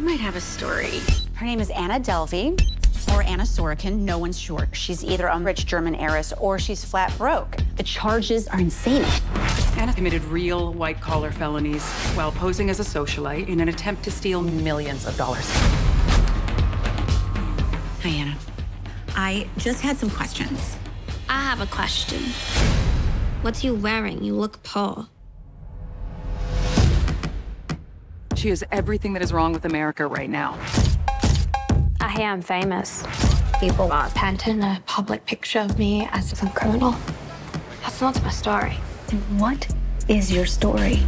might have a story. Her name is Anna Delvey, or Anna Sorokin. No one's sure. She's either a rich German heiress or she's flat broke. The charges are insane. Anna committed real white-collar felonies while posing as a socialite in an attempt to steal millions of dollars. Hi, Anna. I just had some questions. I have a question. What's you wearing? You look poor. She is everything that is wrong with America right now. I hear I'm famous. People are painting a public picture of me as some criminal. That's not my story. And what is your story?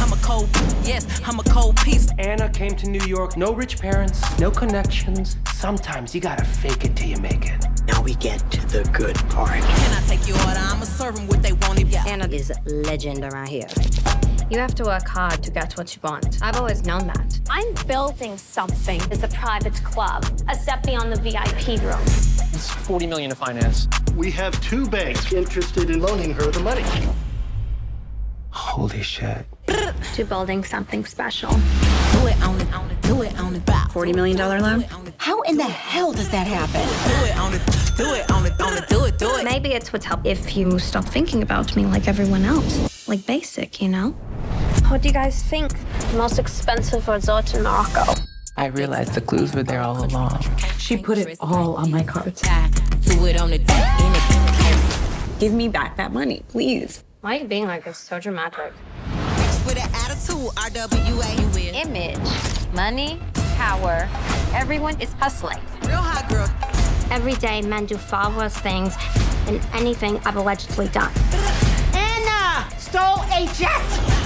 I'm a cold, yes, I'm a cold piece. Anna came to New York, no rich parents, no connections. Sometimes you gotta fake it till you make it. Now we get to the good part. Can I take your order? I'ma serve them what they want. Yeah. Anna is a legend around here. You have to work hard to get what you want. I've always known that. I'm building something as a private club, a step beyond the VIP room. It's 40 million to finance. We have two banks interested in loaning her the money. Holy shit. To building something special. Do it on it, on it, do it on it. $40 million loan? How in the hell does that happen? Do it on it, do it on it, on it, do it, do it. Maybe it's what's help if you stop thinking about me like everyone else. Like basic, you know? What do you guys think? The most expensive resort in Morocco. I realized the clues were there all along. She put it all on my cards. Do it on it, in it. Give me back that money, please. Why are you being like this? So dramatic. With an attitude, RWA, you win. Image, money, power. Everyone is hustling. Real hot girl. Every day, men do far worse things than anything I've allegedly done. Anna stole a jet!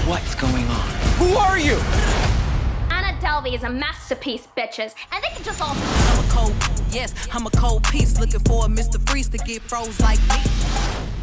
What's going on? Who are you? Anna Delvey is a masterpiece, bitches, and they can just all. I'm a cold, yes, I'm a cold piece. Looking for a Mr. Freeze to get froze like me.